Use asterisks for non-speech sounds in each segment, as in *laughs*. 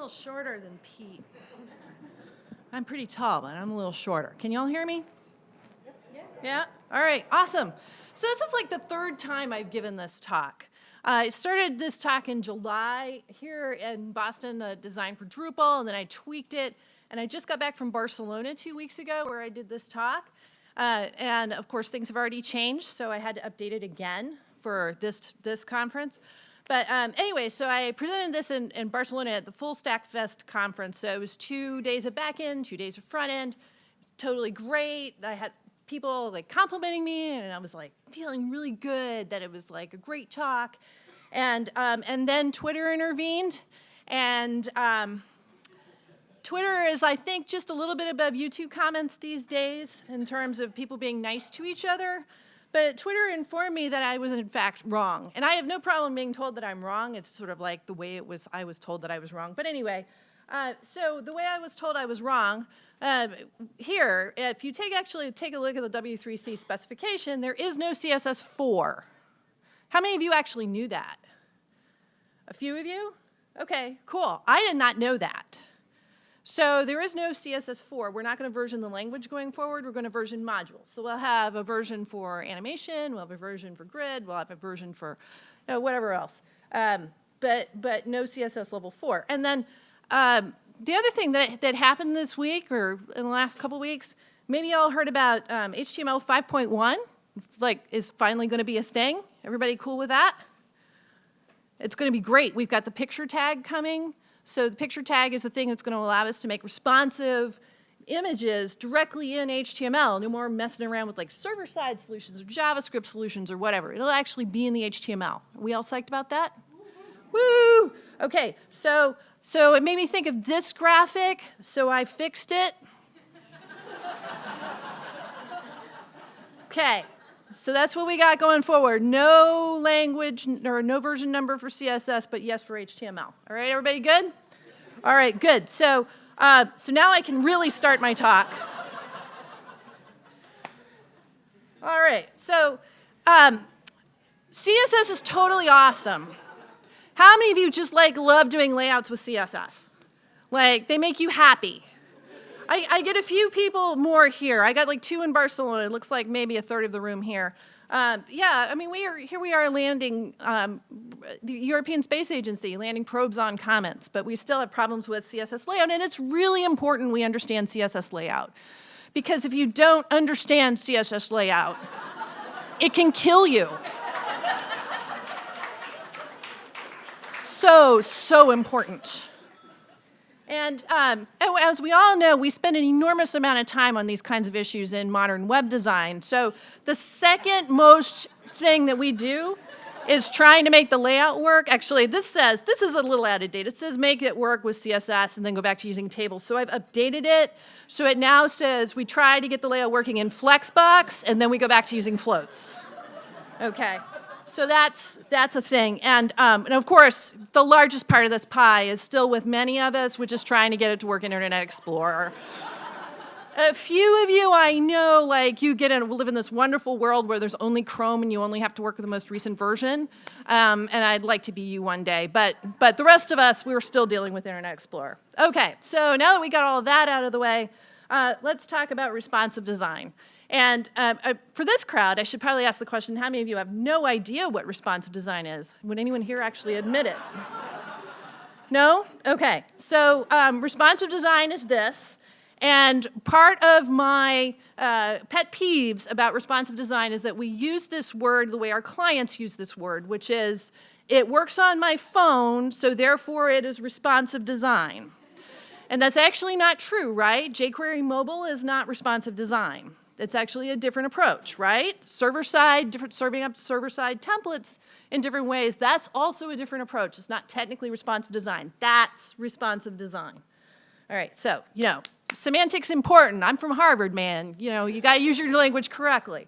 little shorter than Pete. I'm pretty tall, but I'm a little shorter. Can y'all hear me? Yeah? Yeah? All right, awesome. So this is like the third time I've given this talk. Uh, I started this talk in July here in Boston, uh, Design for Drupal, and then I tweaked it. And I just got back from Barcelona two weeks ago where I did this talk. Uh, and of course, things have already changed, so I had to update it again for this, this conference. But um, anyway, so I presented this in, in, Barcelona at the Full Stack Fest conference. So it was two days of back end, two days of front end, totally great. I had people like complimenting me and I was like feeling really good that it was like a great talk. And, um, and then Twitter intervened and um, Twitter is, I think, just a little bit above YouTube comments these days in terms of people being nice to each other. But Twitter informed me that I was in fact wrong. And I have no problem being told that I'm wrong. It's sort of like the way it was, I was told that I was wrong. But anyway, uh, so the way I was told I was wrong, uh, here, if you take actually take a look at the W3C specification, there is no CSS4. How many of you actually knew that? A few of you? Okay, cool. I did not know that. So there is no CSS4. We're not going to version the language going forward. We're going to version modules. So we'll have a version for animation. We'll have a version for grid. We'll have a version for you know, whatever else. Um, but, but no CSS level 4. And then um, the other thing that, that happened this week or in the last couple weeks, maybe y'all heard about um, HTML 5.1, like is finally going to be a thing. Everybody cool with that? It's going to be great. We've got the picture tag coming. So the picture tag is the thing that's going to allow us to make responsive images directly in HTML. No more messing around with like server-side solutions or JavaScript solutions or whatever. It'll actually be in the HTML. Are we all psyched about that? Woo! Okay, so, so it made me think of this graphic, so I fixed it. *laughs* Okay, so that's what we got going forward. No language or no version number for CSS, but yes for HTML. All right, everybody good? All right, good. So, uh, so now I can really start my talk. All right, so um, CSS is totally awesome. How many of you just like love doing layouts with CSS? Like they make you happy. I, I, get a few people more here. I got like two in Barcelona. It looks like maybe a third of the room here. Um, yeah, I mean, we are here. We are landing um, the European Space Agency, landing probes on comets, but we still have problems with CSS layout, and it's really important we understand CSS layout, because if you don't understand CSS layout, *laughs* it can kill you. So, so important. And um, as we all know, we spend an enormous amount of time on these kinds of issues in modern web design. So the second most thing that we do is trying to make the layout work. Actually, this says, this is a little out of date. It says make it work with CSS and then go back to using tables. So I've updated it. So it now says we try to get the layout working in Flexbox and then we go back to using floats. Okay. So that's, that's a thing. And, um, and of course, the largest part of this pie is still with many of us, which is trying to get it to work in Internet Explorer. a few of you I know, like you get in, live in this wonderful world where there's only Chrome and you only have to work with the most recent version. Um, and I'd like to be you one day. But, but the rest of us, we're still dealing with Internet Explorer. Okay, so now that we got all of that out of the way, uh, let's talk about responsive design. And um, uh, for this crowd, I should probably ask the question, how many of you have no idea what responsive design is? Would anyone here actually admit it? no? Okay. So um, responsive design is this. And part of my uh, pet peeves about responsive design is that we use this word the way our clients use this word, which is, it works on my phone, so therefore it is responsive design. And that's actually not true, right? jQuery mobile is not responsive design. It's actually a different approach, right? Server side, different serving up server side templates in different ways. That's also a different approach. It's not technically responsive design. That's responsive design. All right, so, you know, semantics important. I'm from Harvard, man. You know, you got to use your language correctly.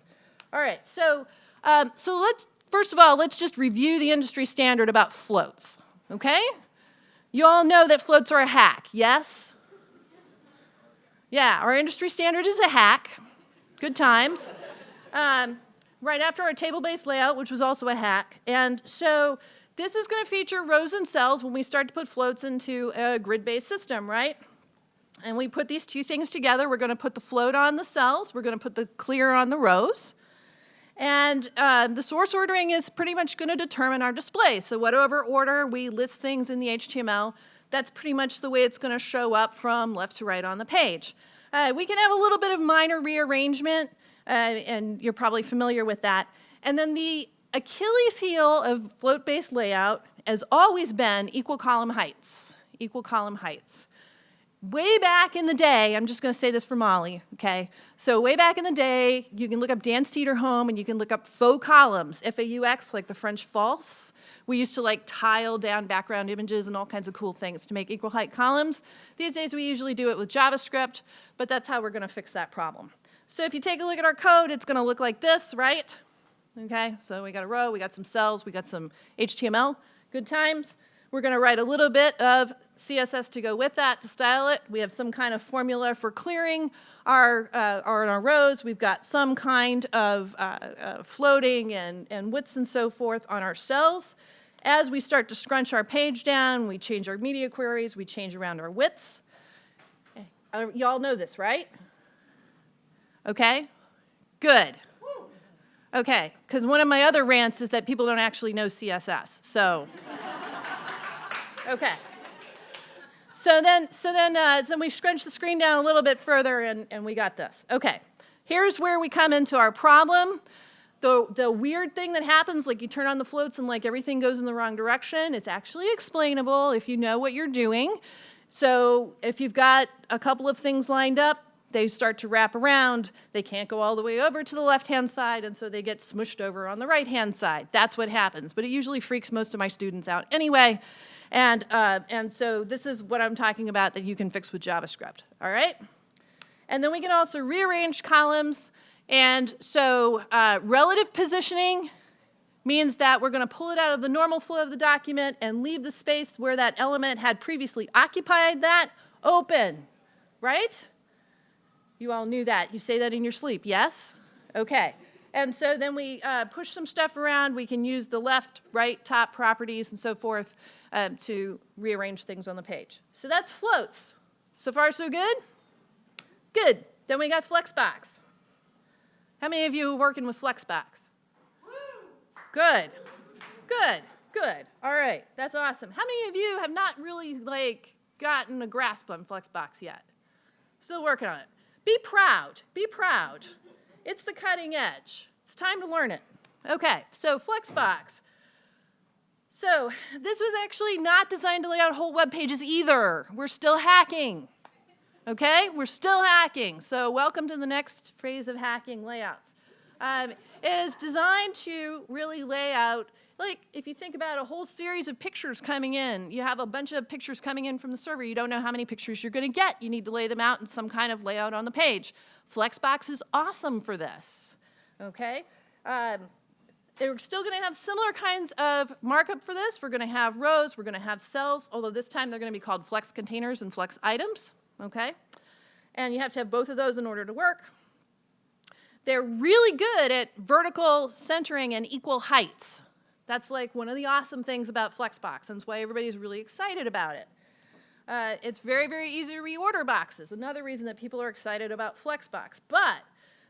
All right, so, um, so let's, first of all, let's just review the industry standard about floats, okay? You all know that floats are a hack, yes? Yeah, our industry standard is a hack good times. Um, right after our table-based layout, which was also a hack. And so this is going to feature rows and cells when we start to put floats into a grid-based system, right? And we put these two things together. We're going to put the float on the cells. We're going to put the clear on the rows. And uh, the source ordering is pretty much going to determine our display. So whatever order we list things in the HTML, that's pretty much the way it's going to show up from left to right on the page. Uh, we can have a little bit of minor rearrangement, uh, and you're probably familiar with that. And then the Achilles heel of float-based layout has always been equal column heights, equal column heights way back in the day, I'm just going to say this for Molly, okay? So way back in the day, you can look up Dan Cederholm and you can look up faux columns, F-A-U-X, like the French false. We used to like tile down background images and all kinds of cool things to make equal height columns. These days we usually do it with JavaScript, but that's how we're going to fix that problem. So if you take a look at our code, it's going to look like this, right? Okay, so we got a row, we got some cells, we got some HTML, good times. We're going to write a little bit of CSS to go with that to style it. We have some kind of formula for clearing our, uh, our, our rows. We've got some kind of uh, uh, floating and, and widths and so forth on our cells. As we start to scrunch our page down, we change our media queries, we change around our widths. Uh, y'all know this, right? Okay, good. Okay, because one of my other rants is that people don't actually know CSS, so. Okay. So then, so then, uh, then we scrunch the screen down a little bit further and, and we got this. Okay, here's where we come into our problem. The, the weird thing that happens, like you turn on the floats and like everything goes in the wrong direction, it's actually explainable if you know what you're doing. So if you've got a couple of things lined up, they start to wrap around, they can't go all the way over to the left-hand side, and so they get smushed over on the right-hand side. That's what happens, but it usually freaks most of my students out anyway. And, uh, and so this is what I'm talking about that you can fix with JavaScript, all right? And then we can also rearrange columns. And so uh, relative positioning means that we're going to pull it out of the normal flow of the document and leave the space where that element had previously occupied that open, right? You all knew that. You say that in your sleep, yes? Okay. And so then we uh, push some stuff around. We can use the left, right, top properties and so forth um, to rearrange things on the page. So that's floats. So far, so good? Good. Then we got Flexbox. How many of you are working with Flexbox? Good. Good. Good. All right. That's awesome. How many of you have not really like gotten a grasp on Flexbox yet? Still working on it. Be proud. Be proud. It's the cutting edge. It's time to learn it. Okay, so Flexbox. So this was actually not designed to lay out whole web pages either. We're still hacking. Okay, we're still hacking. So welcome to the next phase of hacking layouts. Um, it is designed to really lay out, like if you think about a whole series of pictures coming in, you have a bunch of pictures coming in from the server, you don't know how many pictures you're gonna get, you need to lay them out in some kind of layout on the page. Flexbox is awesome for this, okay? Um, they're still going to have similar kinds of markup for this. We're going to have rows, we're going to have cells, although this time they're going to be called flex containers and flex items, okay? And you have to have both of those in order to work. They're really good at vertical centering and equal heights. That's like one of the awesome things about Flexbox, and that's why everybody's really excited about it. Uh, it's very, very easy to reorder boxes. Another reason that people are excited about Flexbox. But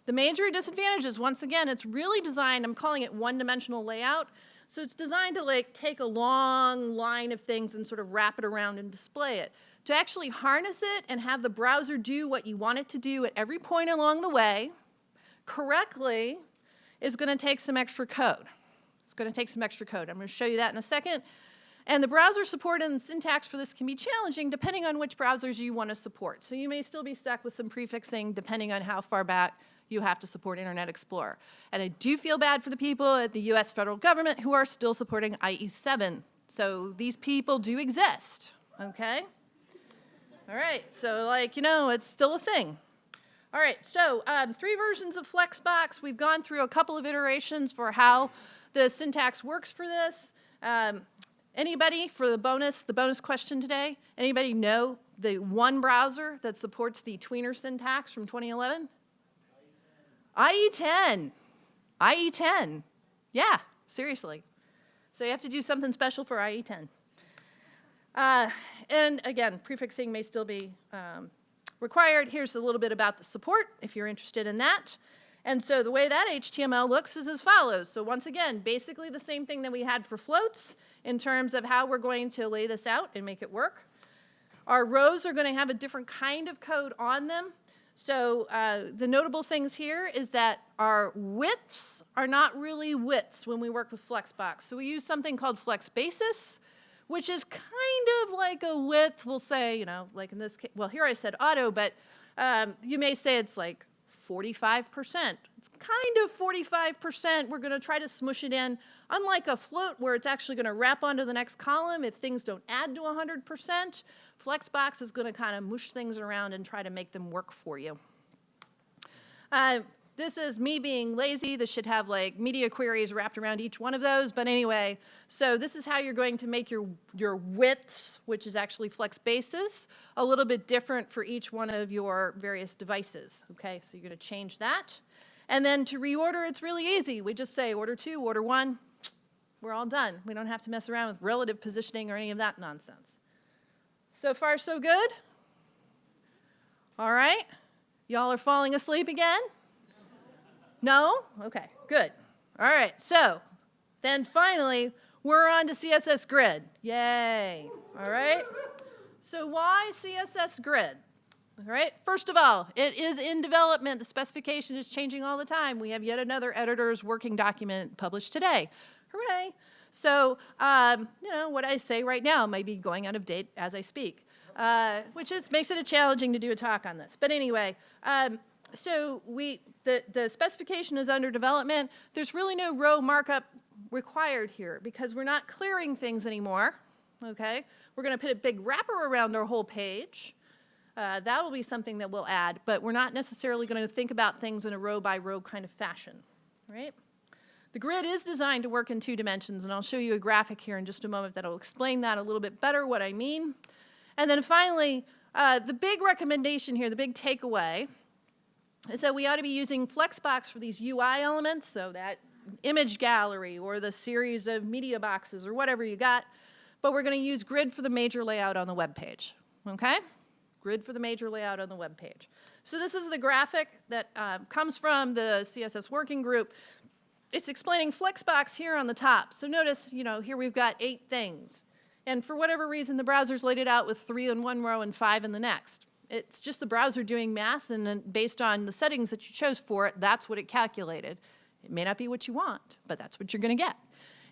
the major disadvantage is, once again, it's really designed, I'm calling it one-dimensional layout, so it's designed to like take a long line of things and sort of wrap it around and display it. To actually harness it and have the browser do what you want it to do at every point along the way correctly is going to take some extra code. It's going to take some extra code. I'm going to show you that in a second. And the browser support and syntax for this can be challenging depending on which browsers you want to support. So you may still be stuck with some prefixing depending on how far back you have to support Internet Explorer. And I do feel bad for the people at the US federal government who are still supporting IE7. So these people do exist, okay? All right, so like, you know, it's still a thing. All right, so um, three versions of Flexbox. We've gone through a couple of iterations for how the syntax works for this. Um, anybody for the bonus, the bonus question today, anybody know the one browser that supports the tweener syntax from 2011? IE10. IE10. Yeah, seriously. So you have to do something special for IE10. Uh, and again, prefixing may still be um, required. Here's a little bit about the support if you're interested in that. And so the way that HTML looks is as follows. So once again, basically the same thing that we had for floats in terms of how we're going to lay this out and make it work. Our rows are going to have a different kind of code on them. So uh, the notable things here is that our widths are not really widths when we work with Flexbox. So we use something called Flex Basis, which is kind of like a width, we'll say, you know, like in this case, well, here I said auto, but um, you may say it's like 45%. It's kind of 45%. We're going to try to smush it in. Unlike a float where it's actually going to wrap onto the next column if things don't add to 100%, Flexbox is going to kind of mush things around and try to make them work for you. Uh, this is me being lazy. This should have like media queries wrapped around each one of those. But anyway, so this is how you're going to make your, your widths, which is actually flex basis, a little bit different for each one of your various devices. Okay, so you're going to change that. And then to reorder, it's really easy. We just say order two, order one. We're all done. We don't have to mess around with relative positioning or any of that nonsense. So far, so good? All right. Y'all are falling asleep again? No? Okay, good. All right, so then finally, we're on to CSS Grid. Yay. All right. So why CSS Grid? All right, first of all, it is in development. The specification is changing all the time. We have yet another editor's working document published today. Hooray. So, um, you know, what I say right now may be going out of date as I speak, uh, which is, makes it a challenging to do a talk on this. But anyway, um, so we, the, the specification is under development. There's really no row markup required here because we're not clearing things anymore, okay? We're gonna put a big wrapper around our whole page. Uh, that will be something that we'll add, but we're not necessarily gonna think about things in a row by row kind of fashion, right? The grid is designed to work in two dimensions, and I'll show you a graphic here in just a moment that'll explain that a little bit better, what I mean. And then finally, uh, the big recommendation here, the big takeaway, is that we ought to be using Flexbox for these UI elements, so that image gallery or the series of media boxes or whatever you got, but we're going to use grid for the major layout on the web page, okay? Grid for the major layout on the web page. So this is the graphic that uh, comes from the CSS working group. It's explaining Flexbox here on the top. So notice, you know, here we've got eight things. And for whatever reason, the browser's laid it out with three in one row and five in the next. It's just the browser doing math, and then based on the settings that you chose for it, that's what it calculated. It may not be what you want, but that's what you're going to get.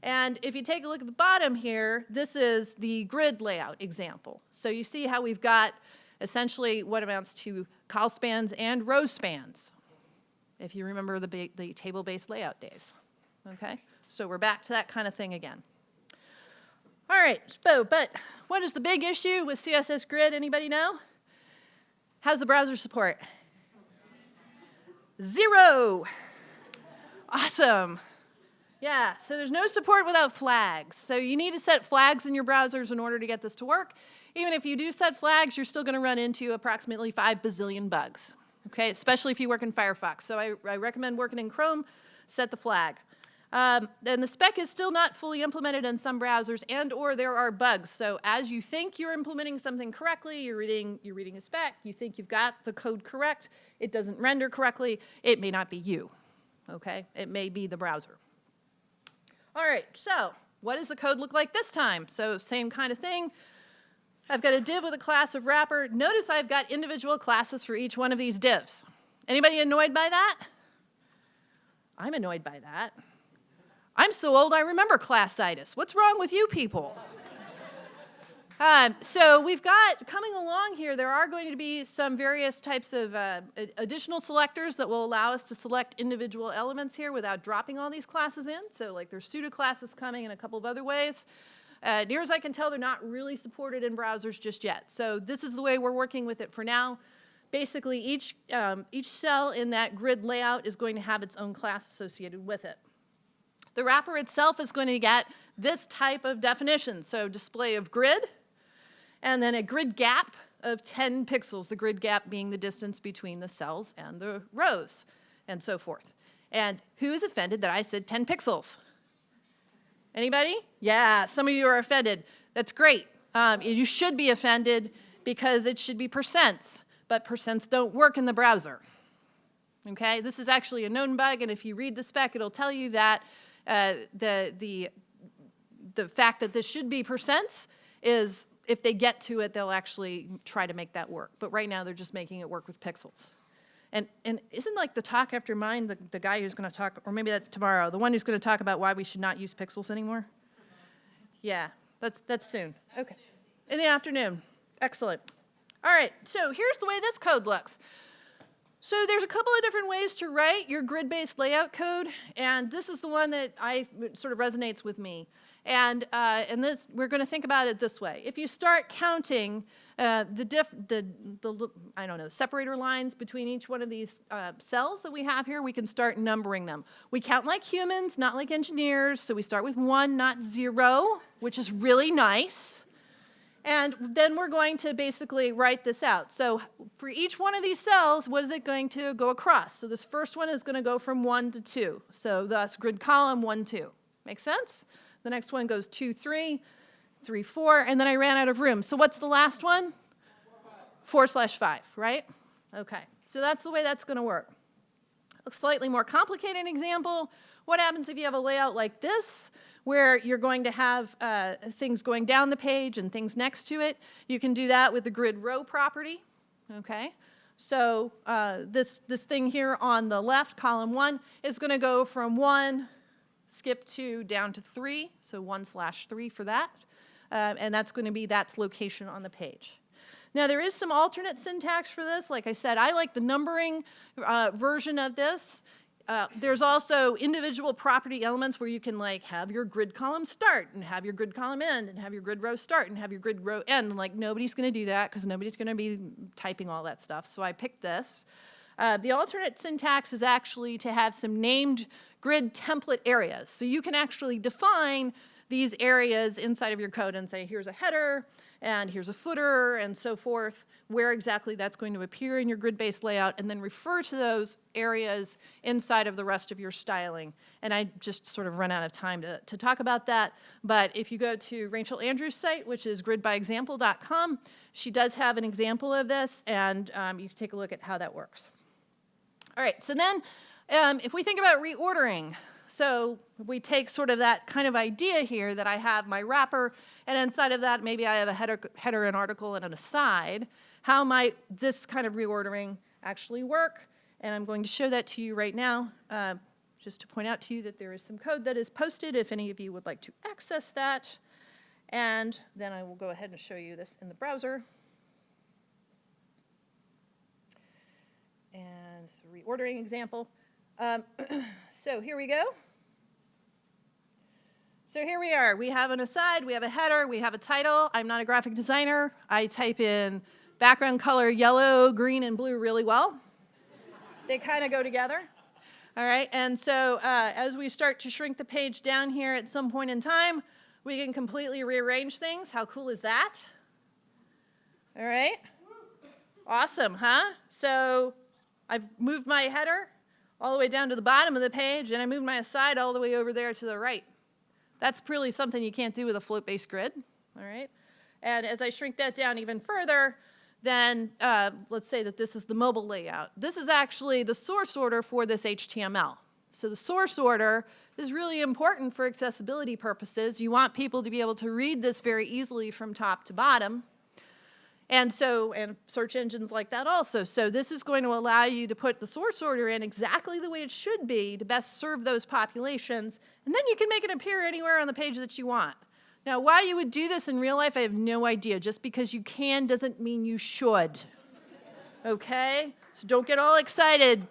And if you take a look at the bottom here, this is the grid layout example. So you see how we've got essentially what amounts to col spans and row spans, if you remember the, the table-based layout days. Okay? So we're back to that kind of thing again. All right, so, but what is the big issue with CSS Grid? Anybody know? How's the browser support? Zero. Awesome. Yeah, so there's no support without flags. So you need to set flags in your browsers in order to get this to work. Even if you do set flags, you're still going to run into approximately 5 bazillion bugs, okay, especially if you work in Firefox. So I, I recommend working in Chrome, set the flag. Um, and the spec is still not fully implemented in some browsers and or there are bugs. So as you think you're implementing something correctly, you're reading, you're reading a spec, you think you've got the code correct, it doesn't render correctly, it may not be you, okay? It may be the browser. All right, so what does the code look like this time? So same kind of thing. I've got a div with a class of wrapper. Notice I've got individual classes for each one of these divs. Anybody annoyed by that? I'm annoyed by that. I'm so old I remember classitis. What's wrong with you people? Um, so we've got, coming along here, there are going to be some various types of uh, additional selectors that will allow us to select individual elements here without dropping all these classes in. So like there's pseudo classes coming in a couple of other ways. Uh, near as I can tell, they're not really supported in browsers just yet. So this is the way we're working with it for now. Basically, each, um, each cell in that grid layout is going to have its own class associated with it. The wrapper itself is going to get this type of definition. So display of grid, and then a grid gap of 10 pixels, the grid gap being the distance between the cells and the rows, and so forth. And who is offended that I said 10 pixels? Anybody? Yeah, some of you are offended. That's great. Um, you should be offended because it should be percents, but percents don't work in the browser. Okay, this is actually a known bug, and if you read the spec, it'll tell you that uh, the, the, the fact that this should be percents is if they get to it, they'll actually try to make that work. But right now, they're just making it work with pixels. And, and isn't like the talk after mine, the, the guy who's going to talk, or maybe that's tomorrow, the one who's going to talk about why we should not use pixels anymore? Yeah, that's, that's soon. Okay. In the afternoon. Excellent. All right, so here's the way this code looks. So there's a couple of different ways to write your grid-based layout code, and this is the one that I sort of resonates with me. And, uh, and this, we're going to think about it this way. If you start counting uh, the, diff, the, the, I don't know, separator lines between each one of these uh, cells that we have here, we can start numbering them. We count like humans, not like engineers, so we start with one, not zero, which is really nice. And then we're going to basically write this out. So for each one of these cells, what is it going to go across? So this first one is going to go from 1 to 2. So thus grid column 1, 2. Make sense? The next one goes 2, 3, 3, 4, and then I ran out of room. So what's the last one? 4 slash 5, right? Okay, so that's the way that's going to work. A slightly more complicated example, what happens if you have a layout like this? where you're going to have uh, things going down the page and things next to it. You can do that with the grid row property, okay? So uh, this, this thing here on the left, column one, is gonna go from one, skip two, down to three, so one slash three for that. Uh, and that's gonna be that's location on the page. Now there is some alternate syntax for this. Like I said, I like the numbering uh, version of this. Uh, there's also individual property elements where you can like have your grid column start and have your grid column end and have your grid row start and have your grid row end. Like nobody's going to do that because nobody's going to be typing all that stuff. So I picked this. Uh, the alternate syntax is actually to have some named grid template areas. So you can actually define these areas inside of your code and say, here's a header, and here's a footer and so forth, where exactly that's going to appear in your grid-based layout, and then refer to those areas inside of the rest of your styling. And I just sort of run out of time to, to talk about that, but if you go to Rachel Andrew's site, which is gridbyexample.com, she does have an example of this, and um, you can take a look at how that works. All right, so then um, if we think about reordering, so we take sort of that kind of idea here that I have my wrapper and inside of that, maybe I have a header, header an article, and an aside. How might this kind of reordering actually work? And I'm going to show that to you right now, uh, just to point out to you that there is some code that is posted if any of you would like to access that. And then I will go ahead and show you this in the browser. And reordering example. Um, *clears throat* so here we go. So here we are. We have an aside, we have a header, we have a title. I'm not a graphic designer. I type in background color yellow, green, and blue really well. they kind of go together. All right, and so uh, as we start to shrink the page down here at some point in time, we can completely rearrange things. How cool is that? All right. Awesome, huh? So I've moved my header all the way down to the bottom of the page, and I moved my aside all the way over there to the right. That's really something you can't do with a float-based grid, all right? And as I shrink that down even further, then uh, let's say that this is the mobile layout. This is actually the source order for this HTML. So the source order is really important for accessibility purposes. You want people to be able to read this very easily from top to bottom. And so, and search engines like that also. So this is going to allow you to put the source order in exactly the way it should be to best serve those populations. And then you can make it appear anywhere on the page that you want. Now, why you would do this in real life, I have no idea. Just because you can doesn't mean you should. Okay? So don't get all excited,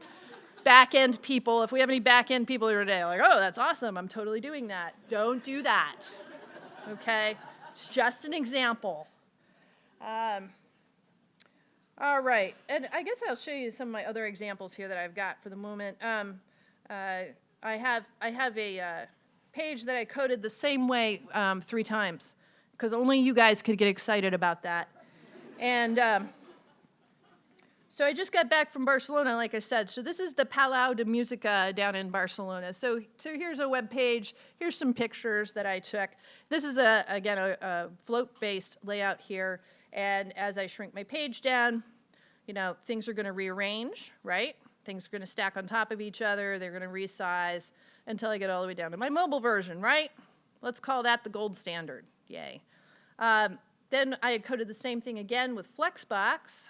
back-end people. If we have any back-end people here today, like, oh, that's awesome, I'm totally doing that. Don't do that. Okay? It's just an example. Um, all right, and I guess I'll show you some of my other examples here that I've got for the moment. Um, uh, I have I have a uh, page that I coded the same way um, three times because only you guys could get excited about that. And um, so I just got back from Barcelona, like I said. So this is the Palau de Musica down in Barcelona. So, so here's a web page. Here's some pictures that I took. This is, a, again, a, a float-based layout here. And as I shrink my page down, you know, things are going to rearrange, right? Things are going to stack on top of each other. They're going to resize until I get all the way down to my mobile version, right? Let's call that the gold standard. Yay. Um, then I coded the same thing again with Flexbox.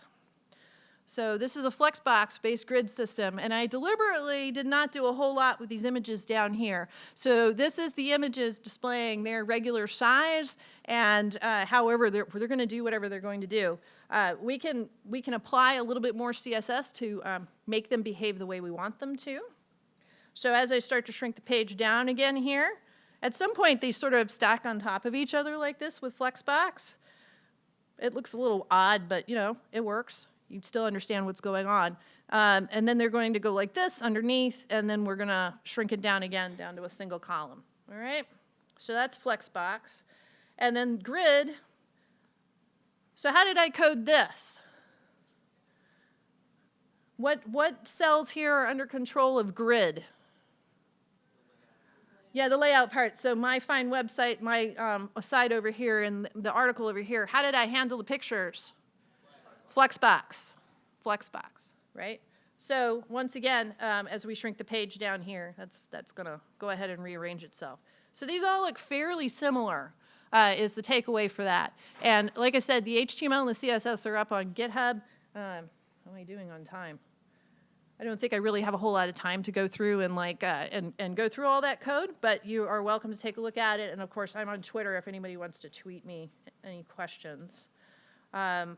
So this is a Flexbox-based grid system, and I deliberately did not do a whole lot with these images down here. So this is the images displaying their regular size, and uh, however, they're, they're going to do whatever they're going to do. Uh, we, can, we can apply a little bit more CSS to um, make them behave the way we want them to. So as I start to shrink the page down again here, at some point they sort of stack on top of each other like this with Flexbox. It looks a little odd, but you know, it works you still understand what's going on. Um, and then they're going to go like this underneath, and then we're going to shrink it down again down to a single column. All right? So that's Flexbox. And then grid. So how did I code this? What, what cells here are under control of grid? Yeah, the layout part. So my fine website, my um, site over here, and the article over here, how did I handle the pictures? Flexbox, Flexbox, right? So once again, um, as we shrink the page down here, that's, that's going to go ahead and rearrange itself. So these all look fairly similar uh, is the takeaway for that. And like I said, the HTML and the CSS are up on GitHub. Um, how am I doing on time? I don't think I really have a whole lot of time to go through and like uh, and, and go through all that code, but you are welcome to take a look at it. And of course, I'm on Twitter if anybody wants to tweet me any questions. Um,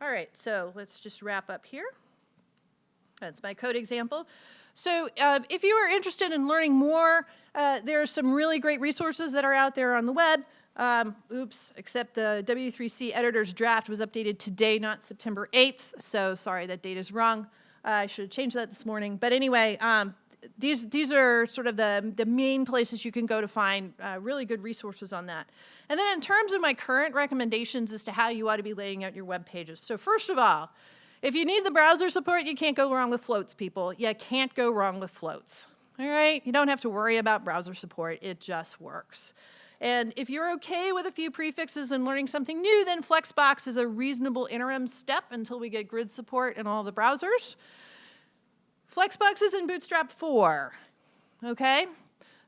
all right, so let's just wrap up here. That's my code example. So uh, if you are interested in learning more, uh, there are some really great resources that are out there on the web. Um, oops, except the W3C editor's draft was updated today, not September 8th. So sorry, that date is wrong. Uh, I should have changed that this morning. But anyway, um, these, these are sort of the, the main places you can go to find uh, really good resources on that. And then in terms of my current recommendations as to how you ought to be laying out your web pages. So first of all, if you need the browser support, you can't go wrong with floats, people. You can't go wrong with floats. All right? You don't have to worry about browser support. It just works. And if you're okay with a few prefixes and learning something new, then Flexbox is a reasonable interim step until we get grid support in all the browsers. Flexbox is in Bootstrap 4, okay?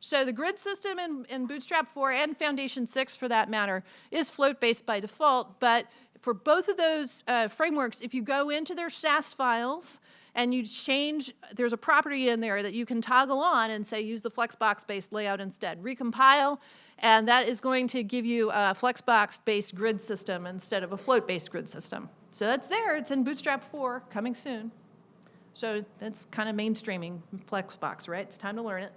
So the grid system in, in Bootstrap 4 and Foundation 6 for that matter is float-based by default, but for both of those uh, frameworks, if you go into their Sass files and you change, there's a property in there that you can toggle on and say use the Flexbox-based layout instead. Recompile, and that is going to give you a Flexbox-based grid system instead of a float-based grid system. So that's there, it's in Bootstrap 4, coming soon. So that's kind of mainstreaming Flexbox, right? It's time to learn it.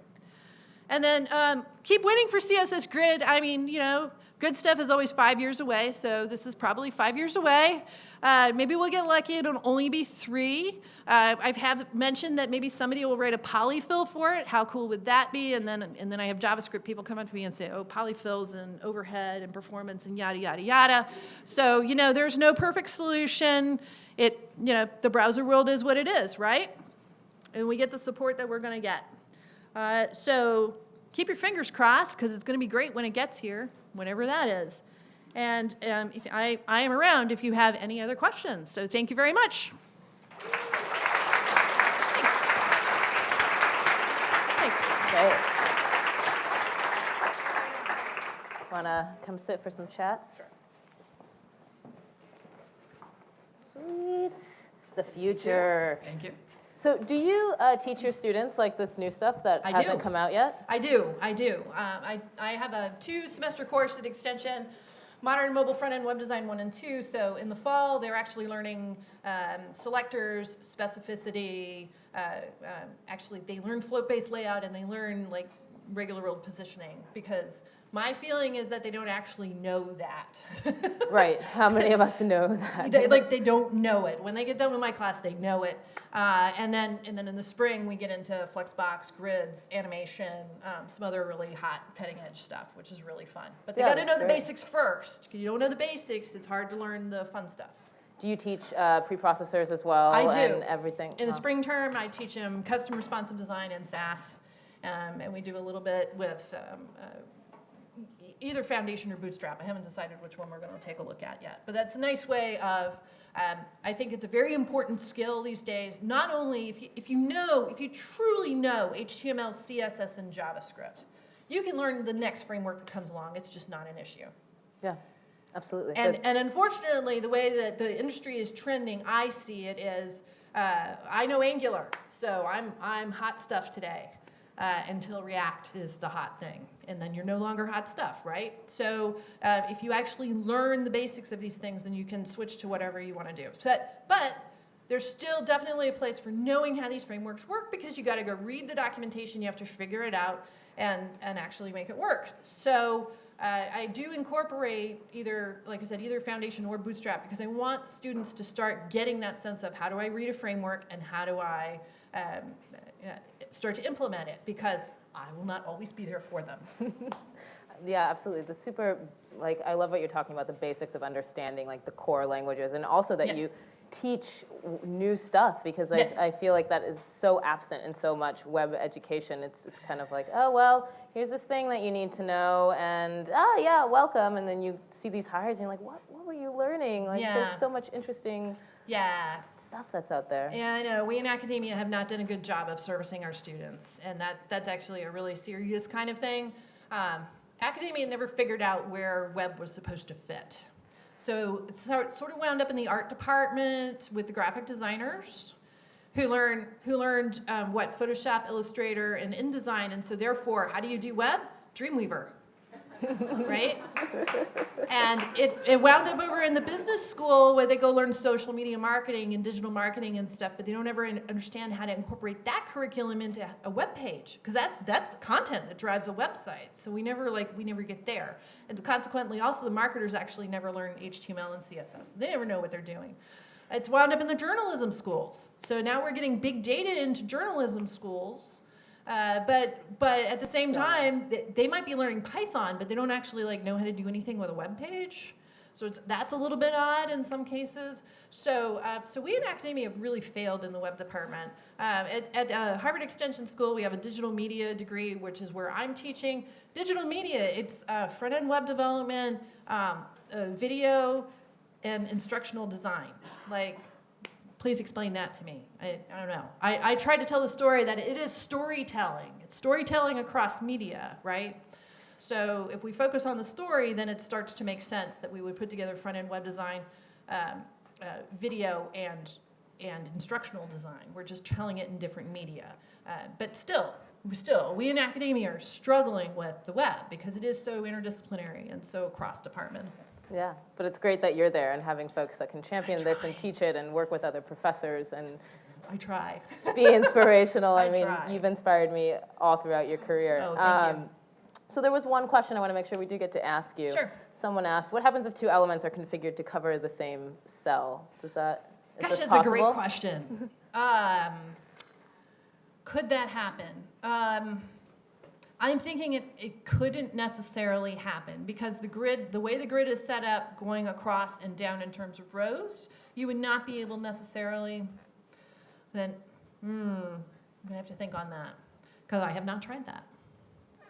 And then um, keep waiting for CSS Grid. I mean, you know, good stuff is always five years away, so this is probably five years away. Uh, maybe we'll get lucky, it'll only be three. Uh, I have mentioned that maybe somebody will write a polyfill for it. How cool would that be? And then, and then I have JavaScript people come up to me and say, oh, polyfills and overhead and performance and yada, yada, yada. So, you know, there's no perfect solution it, you know, the browser world is what it is, right? And we get the support that we're going to get. Uh, so keep your fingers crossed because it's going to be great when it gets here, whenever that is. And um, if I, I am around if you have any other questions. So thank you very much. Thanks. Thanks. Great. Want to come sit for some chats? Sure. Sweet. The future. Thank you. So do you uh, teach your students like this new stuff that I hasn't do. come out yet? I do, I do. Um, I, I have a two semester course at Extension, Modern Mobile Front-End Web Design 1 and 2. So in the fall, they're actually learning um, selectors, specificity. Uh, um, actually, they learn float-based layout and they learn like regular world positioning because my feeling is that they don't actually know that. *laughs* right. How many of us know that? *laughs* they, like they don't know it. When they get done with my class, they know it. Uh, and then and then in the spring we get into Flexbox, grids, animation, um, some other really hot cutting edge stuff, which is really fun. But they Yeah, got to know that's the great. basics first. If you don't know the basics, it's hard to learn the fun stuff. Do you teach uh, preprocessors as well? I do. And everything? In the Wow. spring term, I teach them custom responsive design and Sass, um, and we do a little bit with um, uh, either Foundation or Bootstrap. I haven't decided which one we're going to take a look at yet. But that's a nice way of, um, I think it's a very important skill these days, not only if you, if you know, if you truly know HTML, CSS, and JavaScript, you can learn the next framework that comes along. It's just not an issue. Yeah, absolutely. And, and unfortunately, the way that the industry is trending, I see it is, uh, I know Angular, so I'm, I'm hot stuff today uh, until React is the hot thing. And then you're no longer hot stuff, right? So uh, if you actually learn the basics of these things, then you can switch to whatever you want to do. But, but there's still definitely a place for knowing how these frameworks work because you got to go read the documentation, you have to figure it out and, and actually make it work. So uh, I do incorporate either, like I said, either Foundation or Bootstrap because I want students to start getting that sense of how do I read a framework and how do I um, uh, start to implement it because I will not always be there for them. *laughs* Yeah, absolutely. The super, like, I love what you're talking about, the basics of understanding, like, the core languages, and also that Yeah. you teach w- new stuff, because I, Yes. I feel like that is so absent in so much web education. It's, it's kind of like, oh, well, here's this thing that you need to know, and, ah, yeah, welcome, and then you see these hires, and you're like, what, what were you learning? Like, Yeah. there's so much interesting Yeah, stuff that's out there. Yeah, I know. We in academia have not done a good job of servicing our students, and that, that's actually a really serious kind of thing. Um, academia never figured out where web was supposed to fit. So it sort of wound up in the art department with the graphic designers who learn who learned um, what Photoshop, Illustrator, and InDesign, and so therefore, how do you do web? Dreamweaver, right? And it, it wound up over in the business school where they go learn social media marketing and digital marketing and stuff, but they don't ever understand how to incorporate that curriculum into a web page because that, that's the content that drives a website. So we never like we never get there, and consequently, also the marketers actually never learn HTML and CSS. They never know what they're doing. It's wound up in the journalism schools. So now we're getting big data into journalism schools. Uh, but but at the same time, they, they might be learning Python, but they don't actually like know how to do anything with a web page. So it's, that's a little bit odd in some cases. So uh, so we in academia have really failed in the web department. Um, at at uh, Harvard Extension School, we have a digital media degree, which is where I'm teaching digital media. It's uh, front end web development, um, uh, video, and instructional design. Like Please explain that to me. I, I don't know. I, I tried to tell the story that it is storytelling. It's storytelling across media, right? So if we focus on the story, then it starts to make sense that we would put together front-end web design, um, uh, video, and, and instructional design. We're just telling it in different media. Uh, but still, still, we in academia are struggling with the web because it is so interdisciplinary and so cross-department. Yeah, but it's great that you're there and having folks that can champion this and teach it and work with other professors and I try. be inspirational. *laughs* I, I mean, try. you've inspired me all throughout your career. Um, Oh, thank you. So there was one question I want to make sure we do get to ask you. Sure. Someone asked, what happens if two elements are configured to cover the same cell? Does that, is Gosh, that's possible? a great question. um, could that happen? Um, I'm thinking it, it couldn't necessarily happen because the grid, the way the grid is set up, going across and down in terms of rows, you would not be able necessarily. Then, hmm, I'm gonna have to think on that because I have not tried that.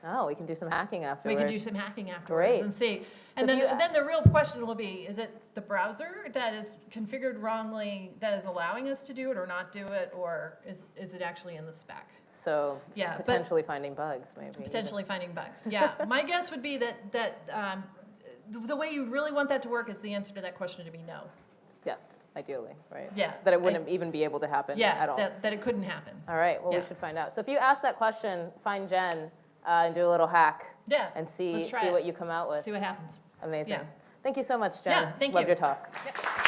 Oh, we can do some hacking after. We can do some hacking afterwards Great. and see. And So then, you- then the real question will be, is it the browser that is configured wrongly that is allowing us to do it or not do it, or is, is it actually in the spec? So Yeah, potentially finding bugs, maybe. even. Potentially finding bugs. Yeah, *laughs* my guess would be that, that um, the, the way you really want that to work is the answer to that question to be no. Yes, ideally, right? Yeah, That it wouldn't even be able to happen Yeah, at all. that, that it couldn't happen. All right, well, we should find out. So if you ask that question, find Jen uh, and do a little hack Yeah, and see, see what you come out with. See what happens. Amazing. Yeah. Thank you so much, Jen. Yeah, thank Loved you. your talk. Yeah.